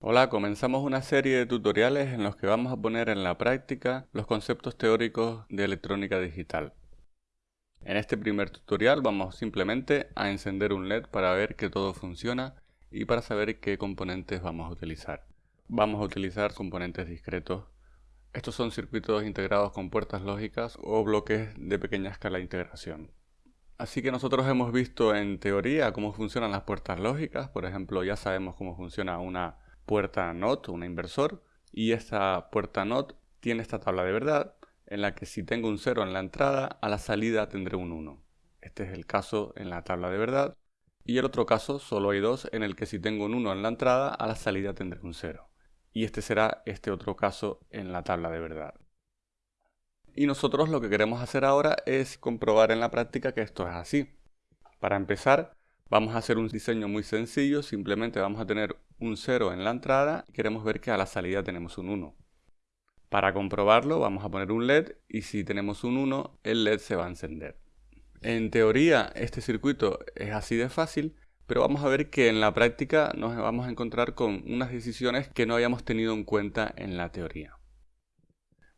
Hola, comenzamos una serie de tutoriales en los que vamos a poner en la práctica los conceptos teóricos de electrónica digital. En este primer tutorial vamos simplemente a encender un LED para ver que todo funciona y para saber qué componentes vamos a utilizar. Vamos a utilizar componentes discretos. Estos son circuitos integrados con puertas lógicas o bloques de pequeña escala de integración. Así que nosotros hemos visto en teoría cómo funcionan las puertas lógicas, por ejemplo ya sabemos cómo funciona una puerta NOT, una inversor, y esta puerta NOT tiene esta tabla de verdad, en la que si tengo un 0 en la entrada, a la salida tendré un 1. Este es el caso en la tabla de verdad. Y el otro caso, solo hay dos, en el que si tengo un 1 en la entrada, a la salida tendré un 0. Y este será este otro caso en la tabla de verdad. Y nosotros lo que queremos hacer ahora es comprobar en la práctica que esto es así. Para empezar, vamos a hacer un diseño muy sencillo, simplemente vamos a tener un 0 en la entrada y queremos ver que a la salida tenemos un 1. Para comprobarlo vamos a poner un LED y si tenemos un 1 el LED se va a encender. En teoría este circuito es así de fácil, pero vamos a ver que en la práctica nos vamos a encontrar con unas decisiones que no habíamos tenido en cuenta en la teoría.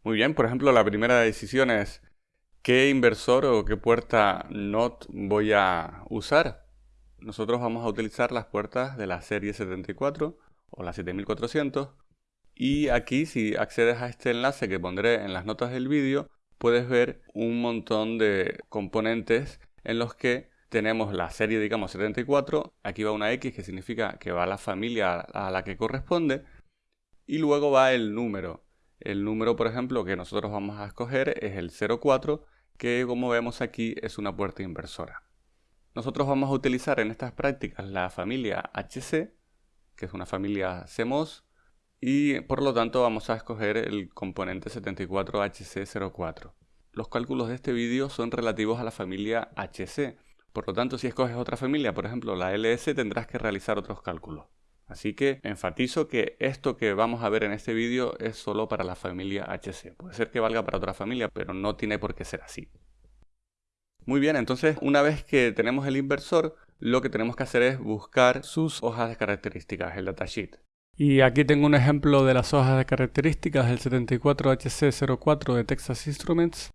Muy bien, por ejemplo la primera decisión es ¿qué inversor o qué puerta NOT voy a usar? Nosotros vamos a utilizar las puertas de la serie 74 o la 7400 y aquí si accedes a este enlace que pondré en las notas del vídeo puedes ver un montón de componentes en los que tenemos la serie digamos 74, aquí va una X que significa que va la familia a la que corresponde y luego va el número. El número por ejemplo que nosotros vamos a escoger es el 04 que como vemos aquí es una puerta inversora. Nosotros vamos a utilizar en estas prácticas la familia HC, que es una familia CMOS, y por lo tanto vamos a escoger el componente 74HC04. Los cálculos de este vídeo son relativos a la familia HC, por lo tanto si escoges otra familia, por ejemplo la LS, tendrás que realizar otros cálculos. Así que enfatizo que esto que vamos a ver en este vídeo es solo para la familia HC. Puede ser que valga para otra familia, pero no tiene por qué ser así. Muy bien, entonces una vez que tenemos el inversor, lo que tenemos que hacer es buscar sus hojas de características, el datasheet. Y aquí tengo un ejemplo de las hojas de características del 74HC04 de Texas Instruments.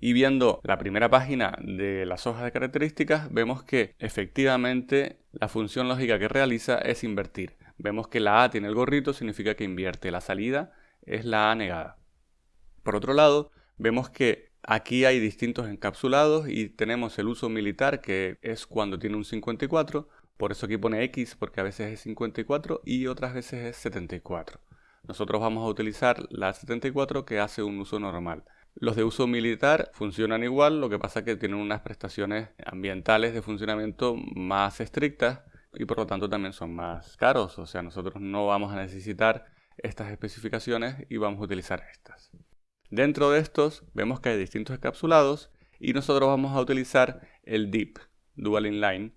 Y viendo la primera página de las hojas de características, vemos que efectivamente la función lógica que realiza es invertir. Vemos que la A tiene el gorrito, significa que invierte. La salida es la A negada. Por otro lado, vemos que Aquí hay distintos encapsulados y tenemos el uso militar que es cuando tiene un 54, por eso aquí pone X porque a veces es 54 y otras veces es 74. Nosotros vamos a utilizar la 74 que hace un uso normal. Los de uso militar funcionan igual, lo que pasa es que tienen unas prestaciones ambientales de funcionamiento más estrictas y por lo tanto también son más caros, o sea, nosotros no vamos a necesitar estas especificaciones y vamos a utilizar estas. Dentro de estos vemos que hay distintos encapsulados y nosotros vamos a utilizar el DIP, Dual Inline,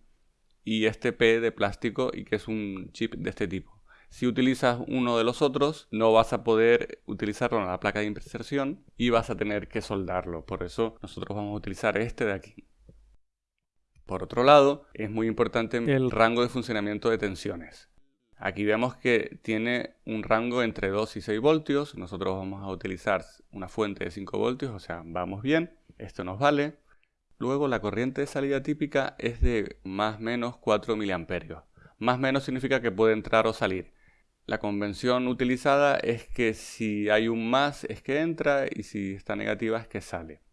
y este P de plástico y que es un chip de este tipo. Si utilizas uno de los otros, no vas a poder utilizarlo en la placa de inserción y vas a tener que soldarlo. Por eso nosotros vamos a utilizar este de aquí. Por otro lado, es muy importante el rango de funcionamiento de tensiones. Aquí vemos que tiene un rango entre 2 y 6 voltios. Nosotros vamos a utilizar una fuente de 5 voltios, o sea, vamos bien. Esto nos vale. Luego la corriente de salida típica es de más o menos 4 miliamperios. Más o menos significa que puede entrar o salir. La convención utilizada es que si hay un más es que entra y si está negativa es que sale.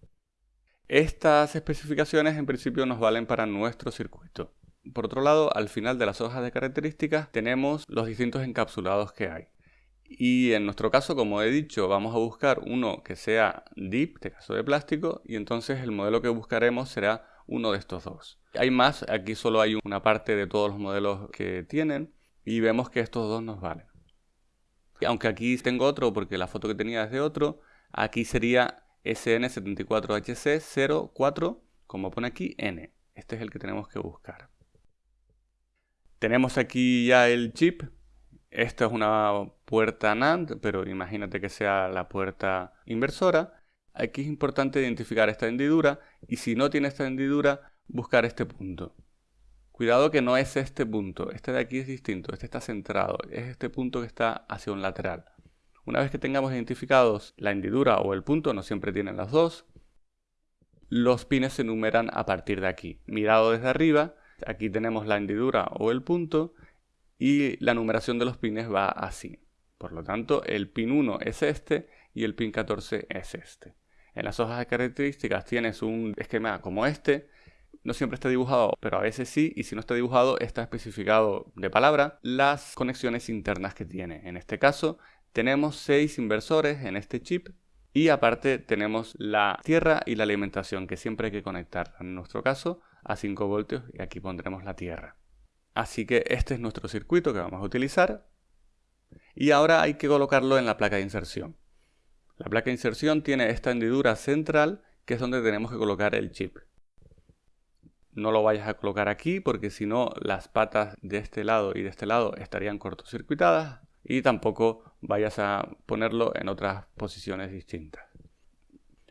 Estas especificaciones en principio nos valen para nuestro circuito. Por otro lado, al final de las hojas de características tenemos los distintos encapsulados que hay. Y en nuestro caso, como he dicho, vamos a buscar uno que sea DIP, de caso de plástico, y entonces el modelo que buscaremos será uno de estos dos. Hay más, aquí solo hay una parte de todos los modelos que tienen, y vemos que estos dos nos valen. Aunque aquí tengo otro, porque la foto que tenía es de otro, aquí sería SN74HC04, como pone aquí, N. Este es el que tenemos que buscar. Tenemos aquí ya el chip. Esta es una puerta NAND, pero imagínate que sea la puerta inversora. Aquí es importante identificar esta hendidura y si no tiene esta hendidura, buscar este punto. Cuidado que no es este punto, este de aquí es distinto, este está centrado, es este punto que está hacia un lateral. Una vez que tengamos identificados la hendidura o el punto, no siempre tienen las dos, los pines se numeran a partir de aquí. Mirado desde arriba, aquí tenemos la hendidura o el punto y la numeración de los pines va así. Por lo tanto, el pin 1 es este y el pin 14 es este. En las hojas de características tienes un esquema como este. No siempre está dibujado, pero a veces sí, y si no está dibujado, está especificado de palabra las conexiones internas que tiene. En este caso, tenemos 6 inversores en este chip y aparte tenemos la tierra y la alimentación que siempre hay que conectar, en nuestro caso, a 5 voltios y aquí pondremos la tierra. Así que este es nuestro circuito que vamos a utilizar. Y ahora hay que colocarlo en la placa de inserción. La placa de inserción tiene esta hendidura central que es donde tenemos que colocar el chip. No lo vayas a colocar aquí porque si no las patas de este lado y de este lado estarían cortocircuitadas y tampoco vayas a ponerlo en otras posiciones distintas.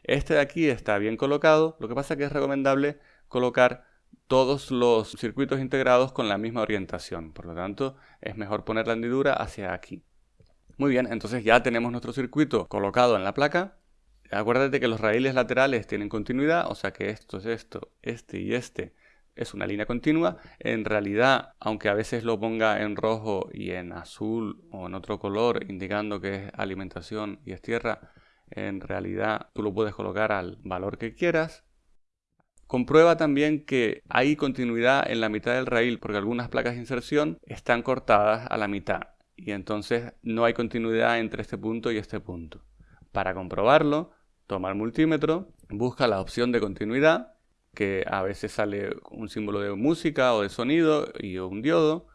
Este de aquí está bien colocado, lo que pasa que es recomendable colocar todos los circuitos integrados con la misma orientación, por lo tanto es mejor poner la hendidura hacia aquí. Muy bien, entonces ya tenemos nuestro circuito colocado en la placa. Acuérdate que los raíles laterales tienen continuidad, o sea que esto es esto, este y este es una línea continua. En realidad, aunque a veces lo ponga en rojo y en azul o en otro color, indicando que es alimentación y es tierra, en realidad tú lo puedes colocar al valor que quieras. Comprueba también que hay continuidad en la mitad del raíl porque algunas placas de inserción están cortadas a la mitad y entonces no hay continuidad entre este punto y este punto. Para comprobarlo, toma el multímetro, busca la opción de continuidad que a veces sale un símbolo de música o de sonido y un diodo.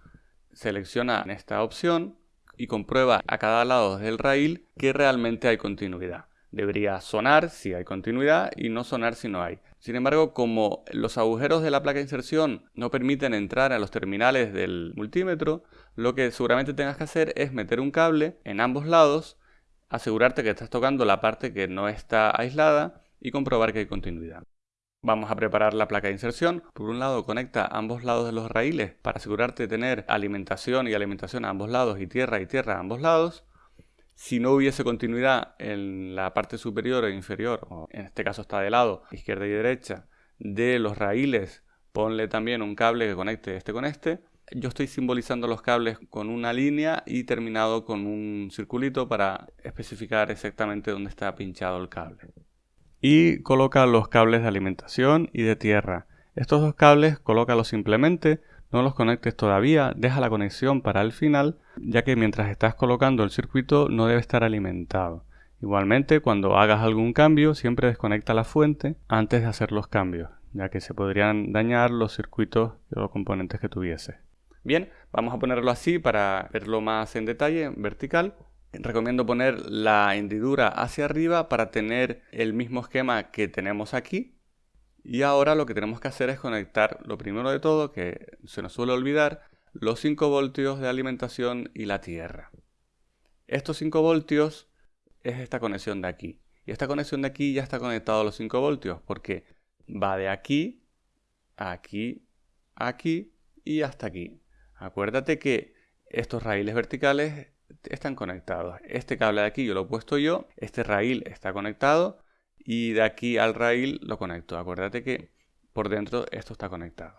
Selecciona esta opción y comprueba a cada lado del rail que realmente hay continuidad. Debería sonar si hay continuidad y no sonar si no hay. Sin embargo, como los agujeros de la placa de inserción no permiten entrar a los terminales del multímetro, lo que seguramente tengas que hacer es meter un cable en ambos lados, asegurarte que estás tocando la parte que no está aislada y comprobar que hay continuidad. Vamos a preparar la placa de inserción. Por un lado conecta ambos lados de los raíles para asegurarte de tener alimentación y alimentación a ambos lados y tierra y tierra a ambos lados. Si no hubiese continuidad en la parte superior e inferior, o en este caso está de lado, izquierda y derecha, de los raíles, ponle también un cable que conecte este con este. Yo estoy simbolizando los cables con una línea y terminado con un circulito para especificar exactamente dónde está pinchado el cable y coloca los cables de alimentación y de tierra. Estos dos cables colócalos simplemente, no los conectes todavía, deja la conexión para el final, ya que mientras estás colocando el circuito no debe estar alimentado. Igualmente, cuando hagas algún cambio, siempre desconecta la fuente antes de hacer los cambios, ya que se podrían dañar los circuitos y los componentes que tuviese. Bien, vamos a ponerlo así para verlo más en detalle, vertical. Recomiendo poner la hendidura hacia arriba para tener el mismo esquema que tenemos aquí. Y ahora lo que tenemos que hacer es conectar, lo primero de todo, que se nos suele olvidar, los 5 voltios de alimentación y la tierra. Estos 5 voltios es esta conexión de aquí. Y esta conexión de aquí ya está conectado a los 5 voltios porque va de aquí, aquí, aquí y hasta aquí. Acuérdate que estos raíles verticales están conectados. Este cable de aquí yo lo he puesto yo, este rail está conectado y de aquí al rail lo conecto. Acuérdate que por dentro esto está conectado.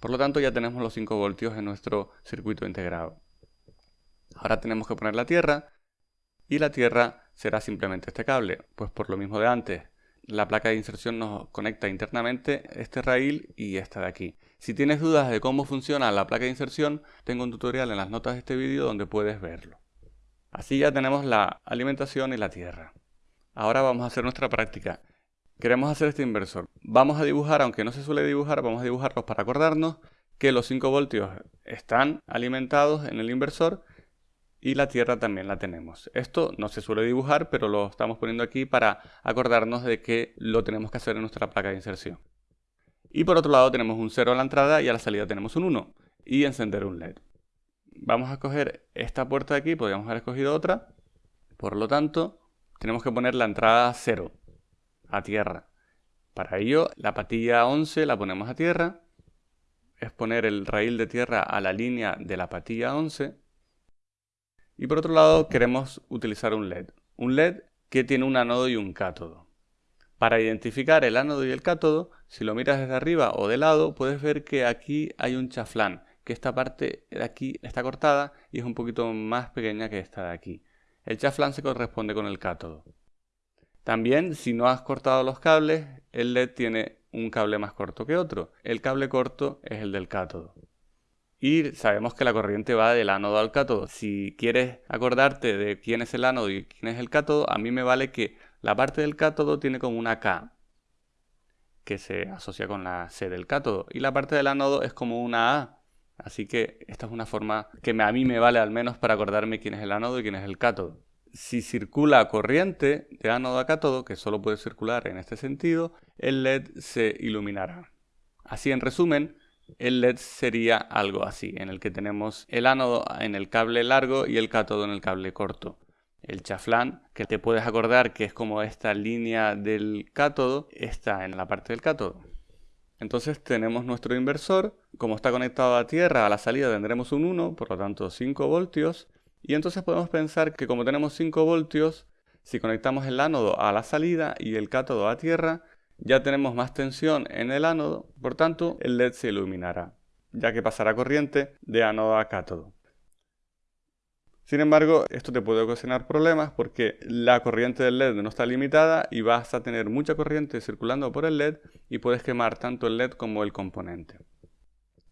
Por lo tanto ya tenemos los 5 voltios en nuestro circuito integrado. Ahora tenemos que poner la tierra y la tierra será simplemente este cable. Pues por lo mismo de antes, la placa de inserción nos conecta internamente este rail y esta de aquí. Si tienes dudas de cómo funciona la placa de inserción, tengo un tutorial en las notas de este vídeo donde puedes verlo. Así ya tenemos la alimentación y la tierra. Ahora vamos a hacer nuestra práctica. Queremos hacer este inversor. Vamos a dibujar, aunque no se suele dibujar, vamos a dibujarlos para acordarnos que los 5 voltios están alimentados en el inversor y la tierra también la tenemos. Esto no se suele dibujar, pero lo estamos poniendo aquí para acordarnos de que lo tenemos que hacer en nuestra placa de inserción. Y por otro lado tenemos un 0 a la entrada y a la salida tenemos un 1 y encender un LED vamos a escoger esta puerta de aquí, podríamos haber escogido otra. Por lo tanto, tenemos que poner la entrada 0 a tierra. Para ello, la patilla 11 la ponemos a tierra. es poner el raíl de tierra a la línea de la patilla 11. Y por otro lado queremos utilizar un LED. Un LED que tiene un ánodo y un cátodo. Para identificar el ánodo y el cátodo, si lo miras desde arriba o de lado, puedes ver que aquí hay un chaflán, que esta parte de aquí está cortada y es un poquito más pequeña que esta de aquí. El chaflán se corresponde con el cátodo. También, si no has cortado los cables, el LED tiene un cable más corto que otro. El cable corto es el del cátodo. Y sabemos que la corriente va del ánodo al cátodo. Si quieres acordarte de quién es el ánodo y quién es el cátodo, a mí me vale que la parte del cátodo tiene como una K, que se asocia con la C del cátodo, y la parte del ánodo es como una A. Así que esta es una forma que a mí me vale al menos para acordarme quién es el ánodo y quién es el cátodo. Si circula corriente de ánodo a cátodo, que solo puede circular en este sentido, el LED se iluminará. Así en resumen, el LED sería algo así, en el que tenemos el ánodo en el cable largo y el cátodo en el cable corto. El chaflán, que te puedes acordar que es como esta línea del cátodo, está en la parte del cátodo. Entonces tenemos nuestro inversor, como está conectado a tierra, a la salida tendremos un 1, por lo tanto 5 voltios, y entonces podemos pensar que como tenemos 5 voltios, si conectamos el ánodo a la salida y el cátodo a tierra, ya tenemos más tensión en el ánodo, por tanto el LED se iluminará, ya que pasará corriente de ánodo a cátodo. Sin embargo, esto te puede ocasionar problemas porque la corriente del LED no está limitada y vas a tener mucha corriente circulando por el LED y puedes quemar tanto el LED como el componente.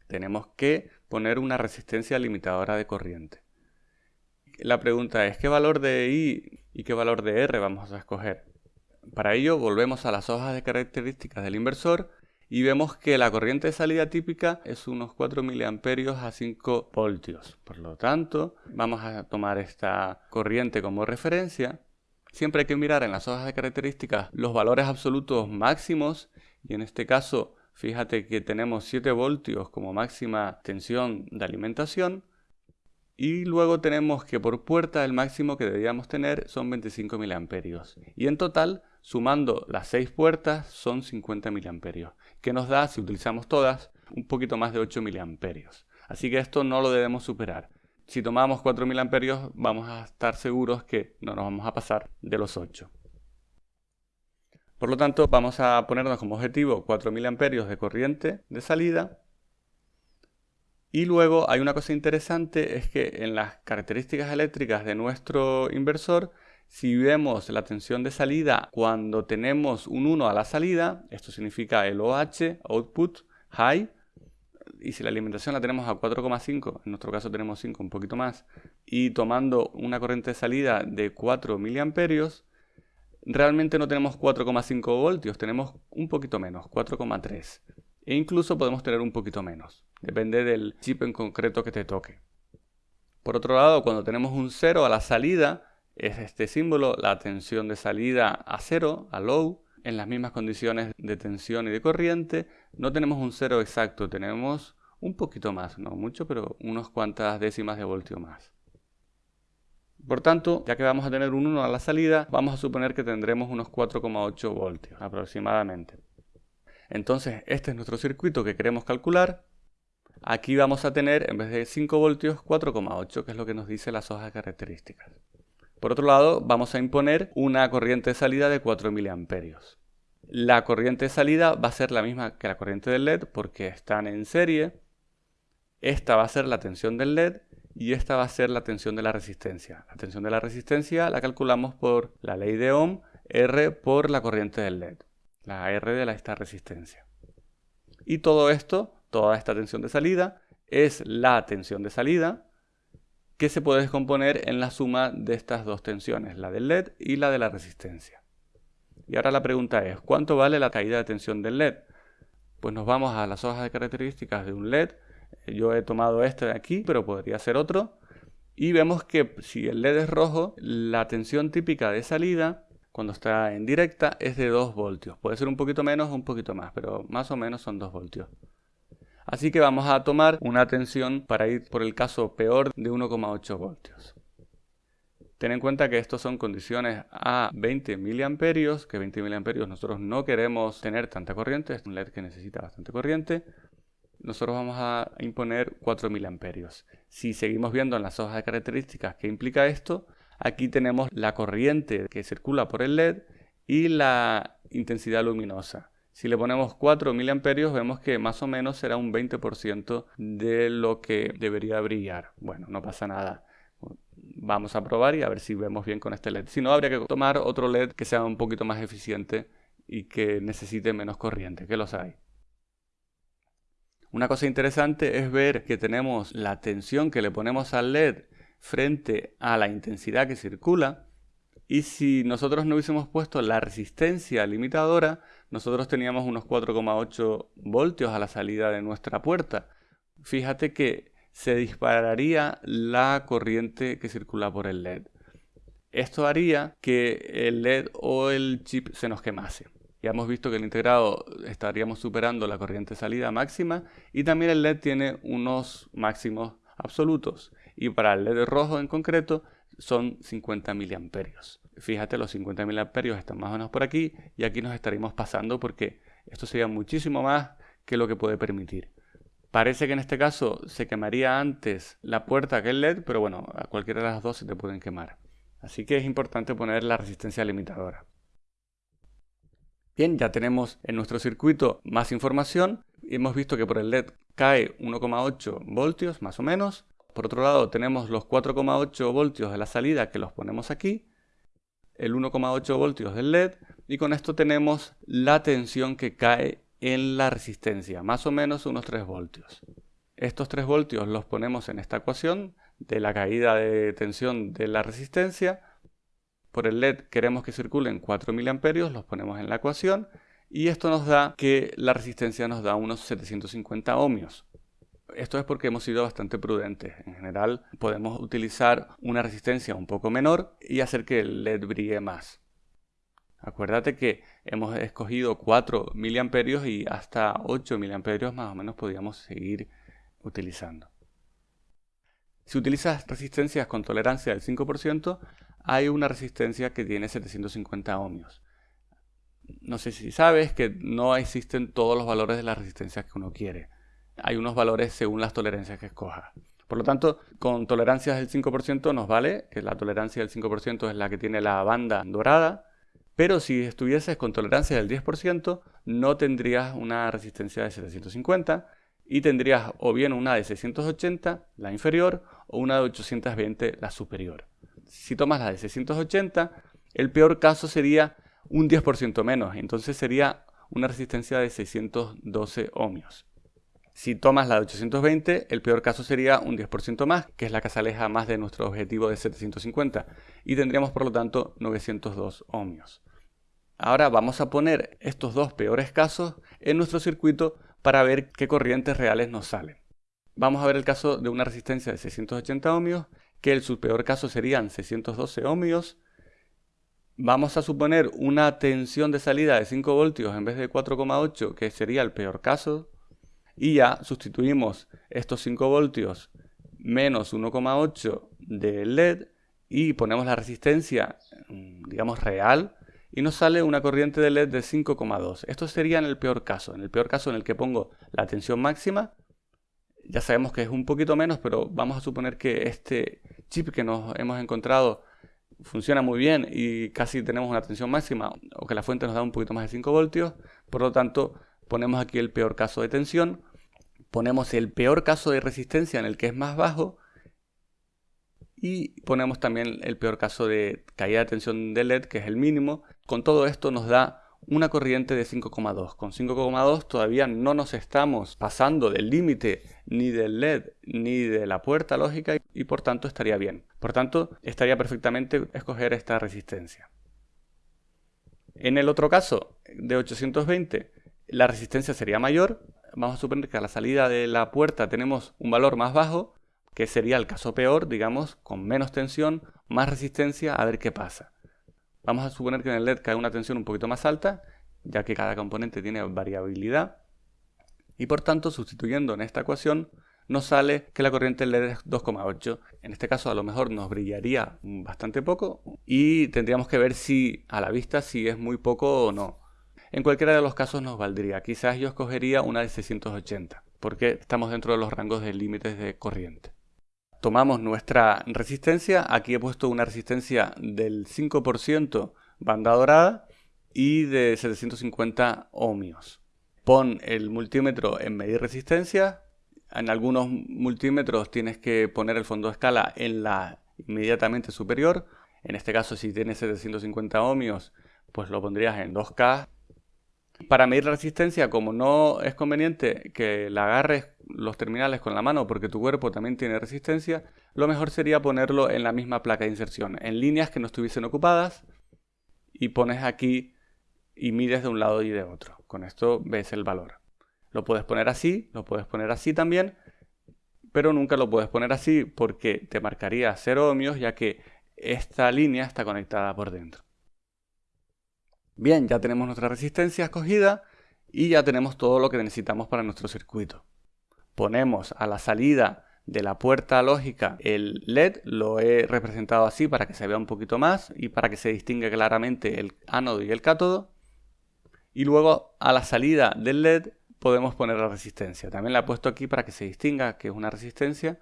Tenemos que poner una resistencia limitadora de corriente. La pregunta es, ¿qué valor de I y qué valor de R vamos a escoger? Para ello volvemos a las hojas de características del inversor y vemos que la corriente de salida típica es unos 4 mA a 5 voltios. Por lo tanto, vamos a tomar esta corriente como referencia. Siempre hay que mirar en las hojas de características los valores absolutos máximos y en este caso fíjate que tenemos 7 voltios como máxima tensión de alimentación y luego tenemos que por puerta el máximo que deberíamos tener son 25 mA. Y en total, sumando las 6 puertas, son 50 mA. Que nos da, si utilizamos todas, un poquito más de 8 mA. Así que esto no lo debemos superar. Si tomamos 4 mA, vamos a estar seguros que no nos vamos a pasar de los 8. Por lo tanto, vamos a ponernos como objetivo 4 mA de corriente de salida y luego hay una cosa interesante, es que en las características eléctricas de nuestro inversor, si vemos la tensión de salida cuando tenemos un 1 a la salida, esto significa el OH, output, high, y si la alimentación la tenemos a 4,5, en nuestro caso tenemos 5, un poquito más, y tomando una corriente de salida de 4 miliamperios, realmente no tenemos 4,5 voltios, tenemos un poquito menos, 4,3. E incluso podemos tener un poquito menos. Depende del chip en concreto que te toque. Por otro lado, cuando tenemos un 0 a la salida, es este símbolo, la tensión de salida a 0, a low, en las mismas condiciones de tensión y de corriente, no tenemos un 0 exacto, tenemos un poquito más, no mucho, pero unas cuantas décimas de voltio más. Por tanto, ya que vamos a tener un 1 a la salida, vamos a suponer que tendremos unos 4,8 voltios aproximadamente. Entonces, este es nuestro circuito que queremos calcular. Aquí vamos a tener, en vez de 5 voltios, 4,8, que es lo que nos dice las hojas características. Por otro lado, vamos a imponer una corriente de salida de 4 miliamperios. La corriente de salida va a ser la misma que la corriente del LED porque están en serie. Esta va a ser la tensión del LED y esta va a ser la tensión de la resistencia. La tensión de la resistencia la calculamos por la ley de Ohm, R por la corriente del LED la R de esta resistencia. Y todo esto, toda esta tensión de salida, es la tensión de salida que se puede descomponer en la suma de estas dos tensiones, la del LED y la de la resistencia. Y ahora la pregunta es, ¿cuánto vale la caída de tensión del LED? Pues nos vamos a las hojas de características de un LED. Yo he tomado este de aquí, pero podría ser otro. Y vemos que si el LED es rojo, la tensión típica de salida cuando está en directa es de 2 voltios. Puede ser un poquito menos o un poquito más, pero más o menos son 2 voltios. Así que vamos a tomar una tensión para ir por el caso peor de 1,8 voltios. Ten en cuenta que estos son condiciones a 20 miliamperios, que 20 miliamperios nosotros no queremos tener tanta corriente, es un LED que necesita bastante corriente. nosotros vamos a imponer 4000 amperios. Si seguimos viendo en las hojas de características qué implica esto, aquí tenemos la corriente que circula por el LED y la intensidad luminosa. Si le ponemos 4 miliamperios vemos que más o menos será un 20% de lo que debería brillar. Bueno, no pasa nada. Vamos a probar y a ver si vemos bien con este LED. Si no, habría que tomar otro LED que sea un poquito más eficiente y que necesite menos corriente, que los hay. Una cosa interesante es ver que tenemos la tensión que le ponemos al LED frente a la intensidad que circula y si nosotros no hubiésemos puesto la resistencia limitadora, nosotros teníamos unos 4,8 voltios a la salida de nuestra puerta. Fíjate que se dispararía la corriente que circula por el LED. Esto haría que el LED o el chip se nos quemase. Ya hemos visto que el integrado estaríamos superando la corriente salida máxima y también el LED tiene unos máximos absolutos. Y para el LED rojo en concreto son 50 miliamperios. Fíjate, los 50 miliamperios están más o menos por aquí y aquí nos estaríamos pasando porque esto sería muchísimo más que lo que puede permitir. Parece que en este caso se quemaría antes la puerta que el LED, pero bueno, a cualquiera de las dos se te pueden quemar. Así que es importante poner la resistencia limitadora. Bien, ya tenemos en nuestro circuito más información. Hemos visto que por el LED cae 1,8 voltios más o menos. Por otro lado tenemos los 4,8 voltios de la salida que los ponemos aquí, el 1,8 voltios del LED y con esto tenemos la tensión que cae en la resistencia, más o menos unos 3 voltios. Estos 3 voltios los ponemos en esta ecuación de la caída de tensión de la resistencia. Por el LED queremos que circulen 4 mA, los ponemos en la ecuación y esto nos da que la resistencia nos da unos 750 ohmios. Esto es porque hemos sido bastante prudentes. En general podemos utilizar una resistencia un poco menor y hacer que el LED brille más. Acuérdate que hemos escogido 4 miliamperios y hasta 8 miliamperios más o menos podríamos seguir utilizando. Si utilizas resistencias con tolerancia del 5%, hay una resistencia que tiene 750 ohmios. No sé si sabes que no existen todos los valores de las resistencias que uno quiere hay unos valores según las tolerancias que escojas. Por lo tanto, con tolerancias del 5% nos vale, que la tolerancia del 5% es la que tiene la banda dorada, pero si estuvieses con tolerancia del 10%, no tendrías una resistencia de 750 y tendrías o bien una de 680, la inferior, o una de 820, la superior. Si tomas la de 680, el peor caso sería un 10% menos, entonces sería una resistencia de 612 ohmios. Si tomas la de 820, el peor caso sería un 10% más, que es la que se más de nuestro objetivo de 750, y tendríamos por lo tanto 902 ohmios. Ahora vamos a poner estos dos peores casos en nuestro circuito para ver qué corrientes reales nos salen. Vamos a ver el caso de una resistencia de 680 ohmios, que el su peor caso serían 612 ohmios. Vamos a suponer una tensión de salida de 5 voltios en vez de 4,8, que sería el peor caso y ya sustituimos estos 5 voltios menos 1,8 de LED y ponemos la resistencia, mm, digamos, real y nos sale una corriente de LED de 5,2. Esto sería en el peor caso, en el peor caso en el que pongo la tensión máxima. Ya sabemos que es un poquito menos, pero vamos a suponer que este chip que nos hemos encontrado funciona muy bien y casi tenemos una tensión máxima o que la fuente nos da un poquito más de 5 voltios. Por lo tanto, ponemos aquí el peor caso de tensión, ponemos el peor caso de resistencia en el que es más bajo y ponemos también el peor caso de caída de tensión de LED que es el mínimo. Con todo esto nos da una corriente de 5,2. Con 5,2 todavía no nos estamos pasando del límite ni del LED ni de la puerta lógica y por tanto estaría bien. Por tanto, estaría perfectamente escoger esta resistencia. En el otro caso, de 820, la resistencia sería mayor. Vamos a suponer que a la salida de la puerta tenemos un valor más bajo, que sería el caso peor, digamos, con menos tensión, más resistencia, a ver qué pasa. Vamos a suponer que en el LED cae una tensión un poquito más alta, ya que cada componente tiene variabilidad. Y por tanto, sustituyendo en esta ecuación, nos sale que la corriente LED es 2,8. En este caso a lo mejor nos brillaría bastante poco y tendríamos que ver si a la vista si es muy poco o no. En cualquiera de los casos nos valdría. Quizás yo escogería una de 680. porque estamos dentro de los rangos de límites de corriente. Tomamos nuestra resistencia, aquí he puesto una resistencia del 5% banda dorada y de 750 ohmios. Pon el multímetro en medir resistencia, en algunos multímetros tienes que poner el fondo de escala en la inmediatamente superior, en este caso si tienes 750 ohmios pues lo pondrías en 2K. Para medir la resistencia, como no es conveniente que la agarres los terminales con la mano porque tu cuerpo también tiene resistencia, lo mejor sería ponerlo en la misma placa de inserción, en líneas que no estuviesen ocupadas y pones aquí y mides de un lado y de otro. Con esto ves el valor. Lo puedes poner así, lo puedes poner así también, pero nunca lo puedes poner así porque te marcaría 0 ohmios ya que esta línea está conectada por dentro. Bien, ya tenemos nuestra resistencia escogida y ya tenemos todo lo que necesitamos para nuestro circuito. Ponemos a la salida de la puerta lógica el LED, lo he representado así para que se vea un poquito más y para que se distinga claramente el ánodo y el cátodo. Y luego a la salida del LED podemos poner la resistencia. También la he puesto aquí para que se distinga que es una resistencia.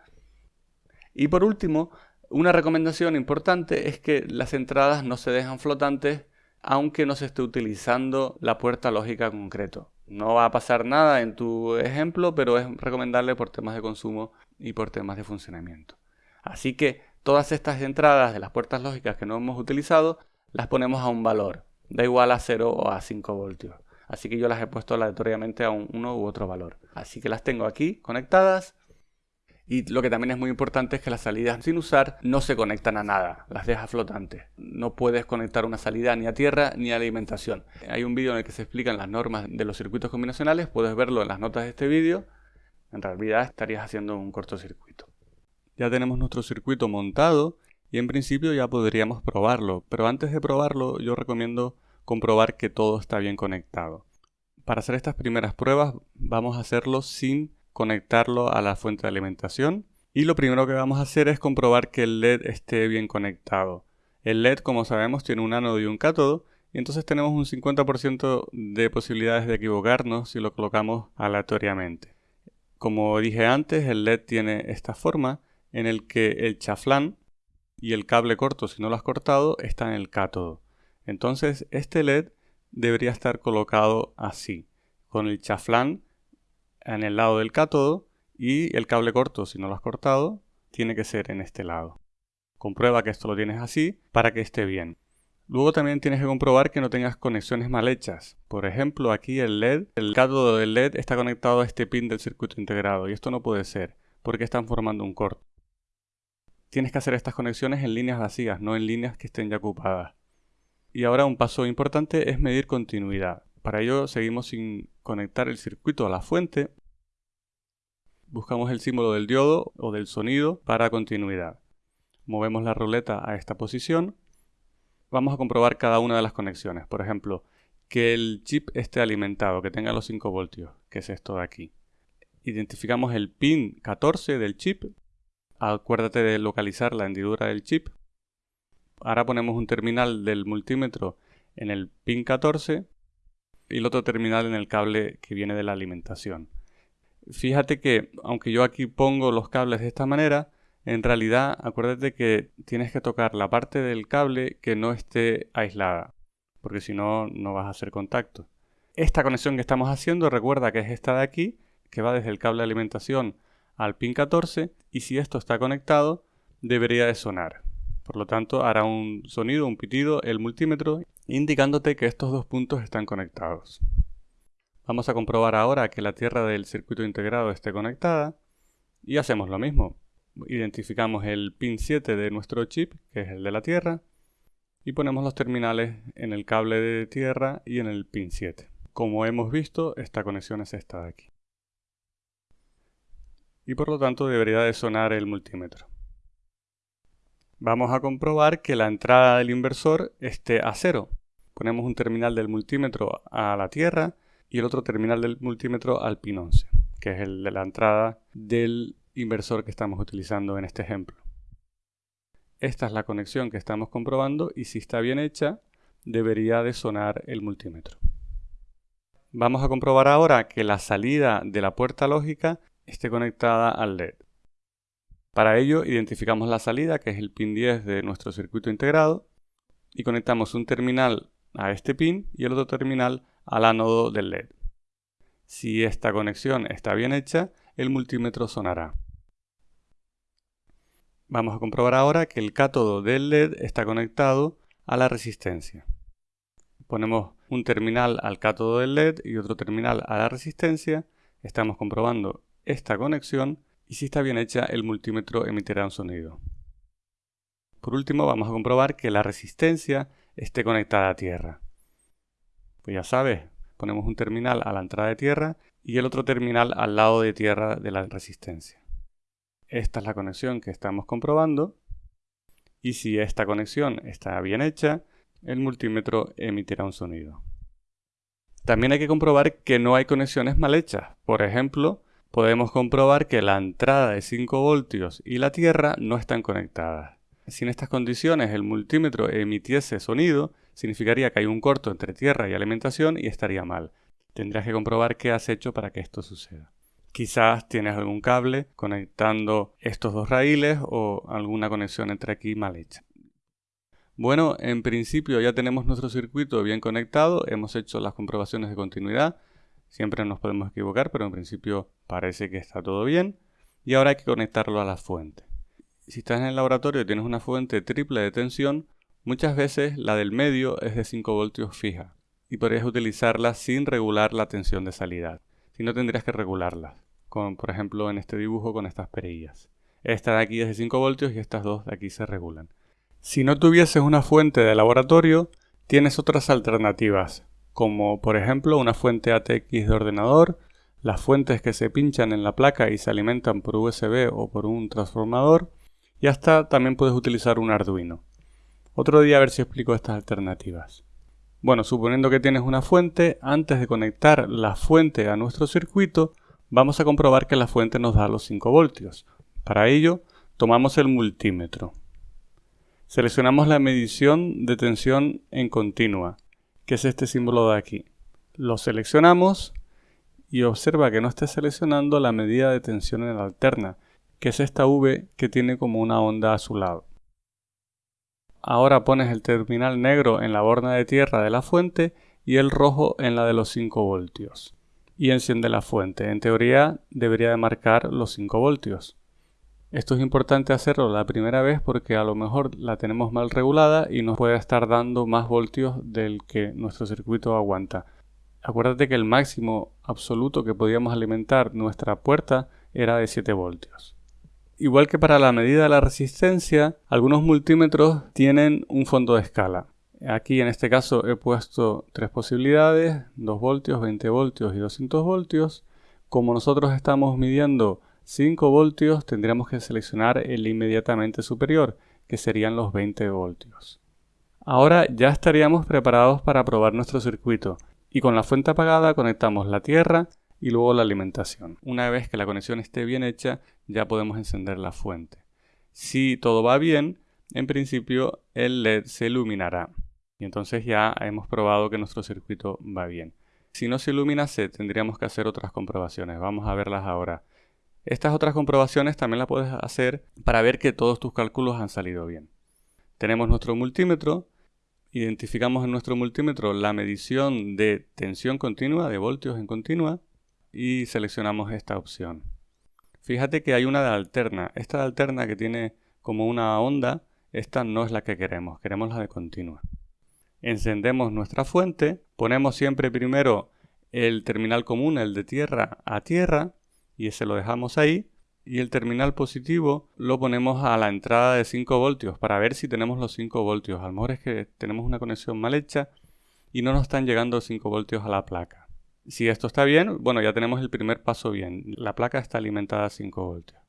Y por último, una recomendación importante es que las entradas no se dejan flotantes aunque no se esté utilizando la puerta lógica concreto. No va a pasar nada en tu ejemplo, pero es recomendable por temas de consumo y por temas de funcionamiento. Así que todas estas entradas de las puertas lógicas que no hemos utilizado, las ponemos a un valor, da igual a 0 o a 5 voltios. Así que yo las he puesto aleatoriamente a un, uno u otro valor. Así que las tengo aquí conectadas y lo que también es muy importante es que las salidas sin usar no se conectan a nada, las dejas flotantes. No puedes conectar una salida ni a tierra ni a alimentación. Hay un vídeo en el que se explican las normas de los circuitos combinacionales, puedes verlo en las notas de este vídeo. En realidad estarías haciendo un cortocircuito. Ya tenemos nuestro circuito montado y en principio ya podríamos probarlo, pero antes de probarlo yo recomiendo comprobar que todo está bien conectado. Para hacer estas primeras pruebas vamos a hacerlo sin conectarlo a la fuente de alimentación. Y lo primero que vamos a hacer es comprobar que el LED esté bien conectado. El LED, como sabemos, tiene un ánodo y un cátodo, y entonces tenemos un 50% de posibilidades de equivocarnos si lo colocamos aleatoriamente. Como dije antes, el LED tiene esta forma en el que el chaflán y el cable corto, si no lo has cortado, está en el cátodo. Entonces, este LED debería estar colocado así, con el chaflán en el lado del cátodo y el cable corto, si no lo has cortado, tiene que ser en este lado. Comprueba que esto lo tienes así para que esté bien. Luego también tienes que comprobar que no tengas conexiones mal hechas. Por ejemplo, aquí el LED, el cátodo del LED está conectado a este pin del circuito integrado y esto no puede ser porque están formando un corto. Tienes que hacer estas conexiones en líneas vacías, no en líneas que estén ya ocupadas. Y ahora un paso importante es medir continuidad. Para ello seguimos sin conectar el circuito a la fuente. Buscamos el símbolo del diodo o del sonido para continuidad. Movemos la ruleta a esta posición. Vamos a comprobar cada una de las conexiones. Por ejemplo, que el chip esté alimentado, que tenga los 5 voltios, que es esto de aquí. Identificamos el pin 14 del chip. Acuérdate de localizar la hendidura del chip. Ahora ponemos un terminal del multímetro en el pin 14 y el otro terminal en el cable que viene de la alimentación. Fíjate que aunque yo aquí pongo los cables de esta manera, en realidad acuérdate que tienes que tocar la parte del cable que no esté aislada, porque si no, no vas a hacer contacto. Esta conexión que estamos haciendo, recuerda que es esta de aquí, que va desde el cable de alimentación al pin 14, y si esto está conectado, debería de sonar. Por lo tanto, hará un sonido, un pitido, el multímetro, indicándote que estos dos puntos están conectados. Vamos a comprobar ahora que la tierra del circuito integrado esté conectada y hacemos lo mismo. Identificamos el pin 7 de nuestro chip, que es el de la tierra, y ponemos los terminales en el cable de tierra y en el pin 7. Como hemos visto, esta conexión es esta de aquí. Y por lo tanto debería de sonar el multímetro. Vamos a comprobar que la entrada del inversor esté a cero. Ponemos un terminal del multímetro a la tierra y el otro terminal del multímetro al pin 11, que es el de la entrada del inversor que estamos utilizando en este ejemplo. Esta es la conexión que estamos comprobando y si está bien hecha debería de sonar el multímetro. Vamos a comprobar ahora que la salida de la puerta lógica esté conectada al LED. Para ello identificamos la salida, que es el pin 10 de nuestro circuito integrado, y conectamos un terminal a este pin y el otro terminal al ánodo del LED. Si esta conexión está bien hecha, el multímetro sonará. Vamos a comprobar ahora que el cátodo del LED está conectado a la resistencia. Ponemos un terminal al cátodo del LED y otro terminal a la resistencia. Estamos comprobando esta conexión y si está bien hecha el multímetro emitirá un sonido. Por último vamos a comprobar que la resistencia esté conectada a tierra. Pues ya sabes, ponemos un terminal a la entrada de tierra y el otro terminal al lado de tierra de la resistencia. Esta es la conexión que estamos comprobando y si esta conexión está bien hecha, el multímetro emitirá un sonido. También hay que comprobar que no hay conexiones mal hechas. Por ejemplo, podemos comprobar que la entrada de 5 voltios y la tierra no están conectadas. Si en estas condiciones el multímetro emitiese sonido, significaría que hay un corto entre tierra y alimentación y estaría mal. Tendrías que comprobar qué has hecho para que esto suceda. Quizás tienes algún cable conectando estos dos raíles o alguna conexión entre aquí mal hecha. Bueno, en principio ya tenemos nuestro circuito bien conectado, hemos hecho las comprobaciones de continuidad, siempre nos podemos equivocar, pero en principio parece que está todo bien. Y ahora hay que conectarlo a la fuente. Si estás en el laboratorio y tienes una fuente triple de tensión, muchas veces la del medio es de 5 voltios fija y podrías utilizarla sin regular la tensión de salida. Si no tendrías que regularla, como por ejemplo en este dibujo con estas perillas. Esta de aquí es de 5 voltios y estas dos de aquí se regulan. Si no tuvieses una fuente de laboratorio, tienes otras alternativas, como por ejemplo una fuente ATX de ordenador, las fuentes que se pinchan en la placa y se alimentan por USB o por un transformador, y hasta también puedes utilizar un Arduino. Otro día a ver si explico estas alternativas. Bueno, suponiendo que tienes una fuente, antes de conectar la fuente a nuestro circuito, vamos a comprobar que la fuente nos da los 5 voltios. Para ello, tomamos el multímetro. Seleccionamos la medición de tensión en continua, que es este símbolo de aquí. Lo seleccionamos y observa que no esté seleccionando la medida de tensión en la alterna, que es esta V que tiene como una onda a su lado. Ahora pones el terminal negro en la borna de tierra de la fuente y el rojo en la de los 5 voltios. Y enciende la fuente. En teoría debería de marcar los 5 voltios. Esto es importante hacerlo la primera vez porque a lo mejor la tenemos mal regulada y nos puede estar dando más voltios del que nuestro circuito aguanta. Acuérdate que el máximo absoluto que podíamos alimentar nuestra puerta era de 7 voltios. Igual que para la medida de la resistencia, algunos multímetros tienen un fondo de escala. Aquí en este caso he puesto tres posibilidades, 2 voltios, 20 voltios y 200 voltios. Como nosotros estamos midiendo 5 voltios tendríamos que seleccionar el inmediatamente superior, que serían los 20 voltios. Ahora ya estaríamos preparados para probar nuestro circuito y con la fuente apagada conectamos la tierra y luego la alimentación. Una vez que la conexión esté bien hecha ya podemos encender la fuente. Si todo va bien, en principio el LED se iluminará y entonces ya hemos probado que nuestro circuito va bien. Si no se iluminase tendríamos que hacer otras comprobaciones. Vamos a verlas ahora. Estas otras comprobaciones también las puedes hacer para ver que todos tus cálculos han salido bien. Tenemos nuestro multímetro, identificamos en nuestro multímetro la medición de tensión continua, de voltios en continua, y seleccionamos esta opción. Fíjate que hay una de alterna. Esta de alterna que tiene como una onda, esta no es la que queremos, queremos la de continua. Encendemos nuestra fuente, ponemos siempre primero el terminal común, el de tierra a tierra, y ese lo dejamos ahí y el terminal positivo lo ponemos a la entrada de 5 voltios para ver si tenemos los 5 voltios. A lo mejor es que tenemos una conexión mal hecha y no nos están llegando 5 voltios a la placa. Si esto está bien, bueno, ya tenemos el primer paso bien. La placa está alimentada a 5 voltios.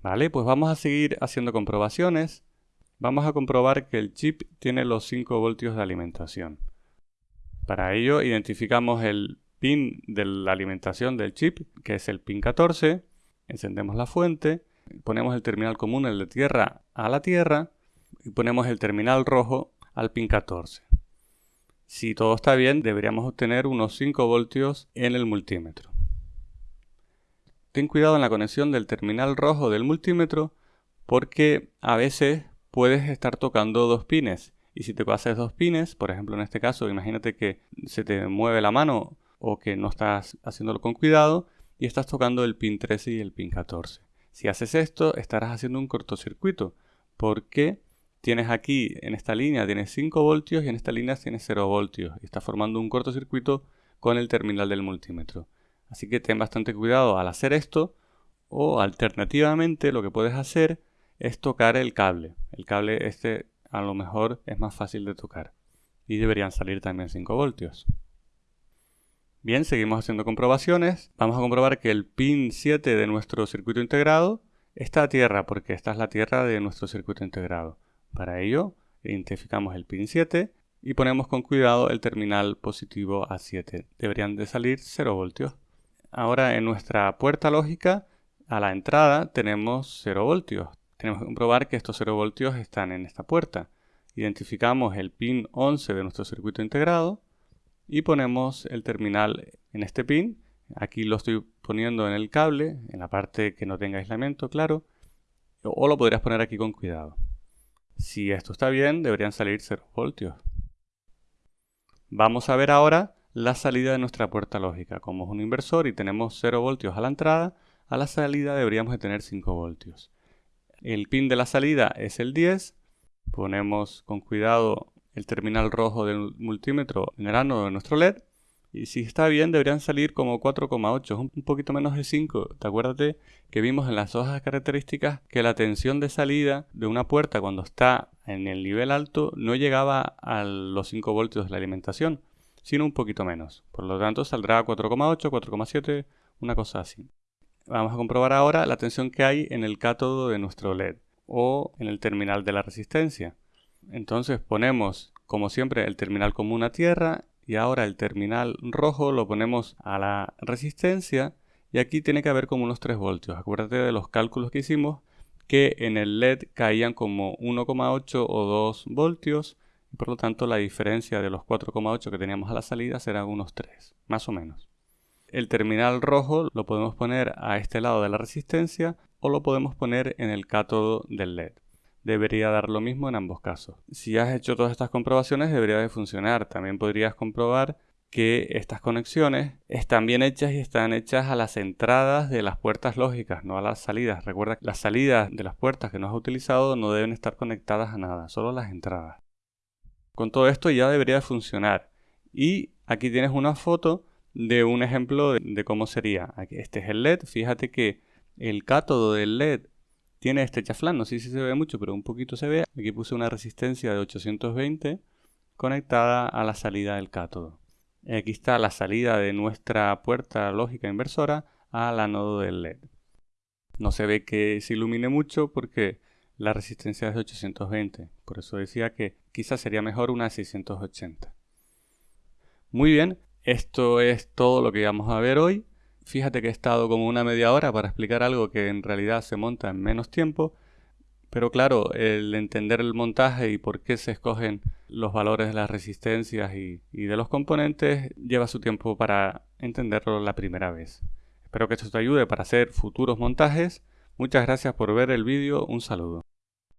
Vale, pues vamos a seguir haciendo comprobaciones. Vamos a comprobar que el chip tiene los 5 voltios de alimentación. Para ello identificamos el pin de la alimentación del chip, que es el pin 14. Encendemos la fuente, ponemos el terminal común, el de tierra, a la tierra y ponemos el terminal rojo al pin 14. Si todo está bien, deberíamos obtener unos 5 voltios en el multímetro. Ten cuidado en la conexión del terminal rojo del multímetro porque a veces puedes estar tocando dos pines y si te pasas dos pines, por ejemplo en este caso, imagínate que se te mueve la mano o que no estás haciéndolo con cuidado y estás tocando el pin 13 y el pin 14. Si haces esto, estarás haciendo un cortocircuito porque tienes aquí en esta línea tienes 5 voltios y en esta línea tienes 0 voltios y estás formando un cortocircuito con el terminal del multímetro. Así que ten bastante cuidado al hacer esto o alternativamente lo que puedes hacer es tocar el cable. El cable este a lo mejor es más fácil de tocar. Y deberían salir también 5 voltios. Bien, seguimos haciendo comprobaciones. Vamos a comprobar que el pin 7 de nuestro circuito integrado está a tierra, porque esta es la tierra de nuestro circuito integrado. Para ello, identificamos el pin 7 y ponemos con cuidado el terminal positivo A7. Deberían de salir 0 voltios. Ahora en nuestra puerta lógica, a la entrada tenemos 0 voltios tenemos que comprobar que estos 0 voltios están en esta puerta. Identificamos el pin 11 de nuestro circuito integrado y ponemos el terminal en este pin. Aquí lo estoy poniendo en el cable, en la parte que no tenga aislamiento, claro. O lo podrías poner aquí con cuidado. Si esto está bien, deberían salir 0 voltios. Vamos a ver ahora la salida de nuestra puerta lógica. Como es un inversor y tenemos 0 voltios a la entrada, a la salida deberíamos de tener 5 voltios. El pin de la salida es el 10. Ponemos con cuidado el terminal rojo del multímetro en el ano de nuestro LED. Y si está bien, deberían salir como 4,8, un poquito menos de 5. ¿Te acuerdas que vimos en las hojas características que la tensión de salida de una puerta cuando está en el nivel alto no llegaba a los 5 voltios de la alimentación, sino un poquito menos. Por lo tanto, saldrá 4,8, 4,7, una cosa así. Vamos a comprobar ahora la tensión que hay en el cátodo de nuestro LED o en el terminal de la resistencia. Entonces ponemos, como siempre, el terminal común a tierra y ahora el terminal rojo lo ponemos a la resistencia y aquí tiene que haber como unos 3 voltios. Acuérdate de los cálculos que hicimos que en el LED caían como 1,8 o 2 voltios y por lo tanto la diferencia de los 4,8 que teníamos a la salida será unos 3, más o menos. El terminal rojo lo podemos poner a este lado de la resistencia o lo podemos poner en el cátodo del LED. Debería dar lo mismo en ambos casos. Si has hecho todas estas comprobaciones debería de funcionar. También podrías comprobar que estas conexiones están bien hechas y están hechas a las entradas de las puertas lógicas, no a las salidas. Recuerda que las salidas de las puertas que no has utilizado no deben estar conectadas a nada, solo las entradas. Con todo esto ya debería funcionar. Y aquí tienes una foto de un ejemplo de, cómo sería. Este es el LED. Fíjate que el cátodo del LED tiene este chaflán. No sé si se ve mucho, pero un poquito se ve. Aquí puse una resistencia de 820 conectada a la salida del cátodo. Aquí está la salida de nuestra puerta lógica inversora al anodo del LED. No se ve que se ilumine mucho porque la resistencia es de 820. Por eso decía que quizás sería mejor una 680. Muy bien, esto es todo lo que vamos a ver hoy. Fíjate que he estado como una media hora para explicar algo que en realidad se monta en menos tiempo. Pero claro, el entender el montaje y por qué se escogen los valores de las resistencias y, de los componentes lleva su tiempo para entenderlo la primera vez. Espero que esto te ayude para hacer futuros montajes. Muchas gracias por ver el vídeo. Un saludo.